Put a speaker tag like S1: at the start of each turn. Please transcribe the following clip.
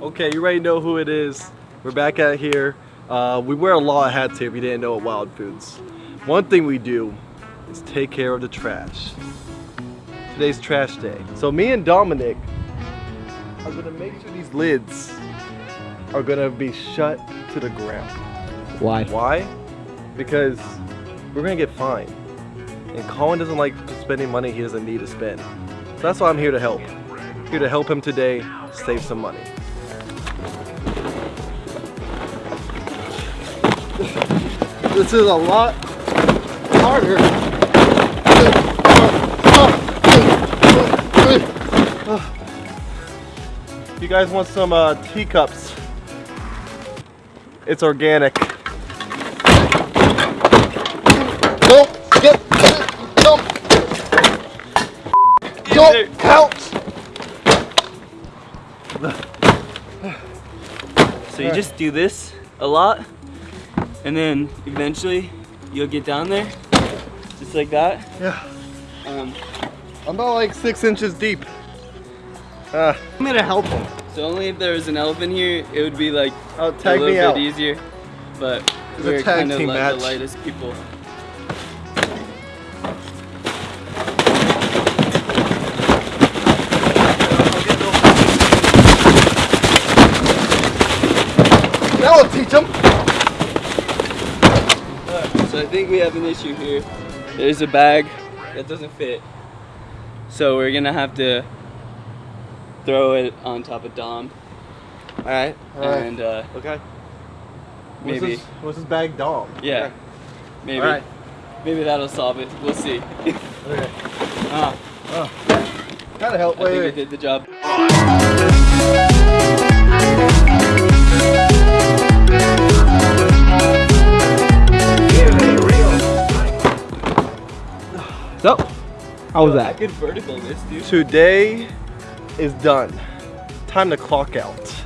S1: Okay, you already know who it is. We're back out here. Uh, we wear a lot of hats here if you didn't know at Wild Foods. One thing we do is take care of the trash. Today's trash day. So me and Dominic are gonna make sure these lids are gonna be shut to the ground.
S2: Why?
S1: Why? Because we're gonna get fined. And Colin doesn't like spending money he doesn't need to spend. So that's why I'm here to help. Here to help him today save some money. This is a lot harder. If you guys want some uh, teacups, it's organic. Don't get
S3: So you just do this a lot, and then eventually you'll get down there, just like that.
S1: Yeah,
S3: Um,
S1: I'm about like six inches deep. Uh, I'm gonna help him.
S3: so only if there was an elephant here, it would be like
S1: Oh,
S3: a
S1: tag
S3: little
S1: me
S3: bit
S1: out.
S3: easier. But
S1: It's
S3: we're
S1: tag
S3: kind of like the lightest people.
S1: That will teach him.
S3: So I think we have an issue here. There's a bag that doesn't fit. So we're gonna have to throw it on top of Dom.
S1: All right. All right.
S3: And uh,
S1: okay.
S3: maybe,
S1: What's this, what's this bag Dom?
S3: yeah, maybe,
S1: All right.
S3: maybe that'll solve it. We'll see.
S1: Okay.
S3: ah,
S1: Gotta help.
S3: I
S1: Wait,
S3: think I
S1: wait.
S3: did the job.
S2: So, how was that?
S3: I
S2: that?
S3: could vertical this, dude.
S1: Today is done. Time to clock out.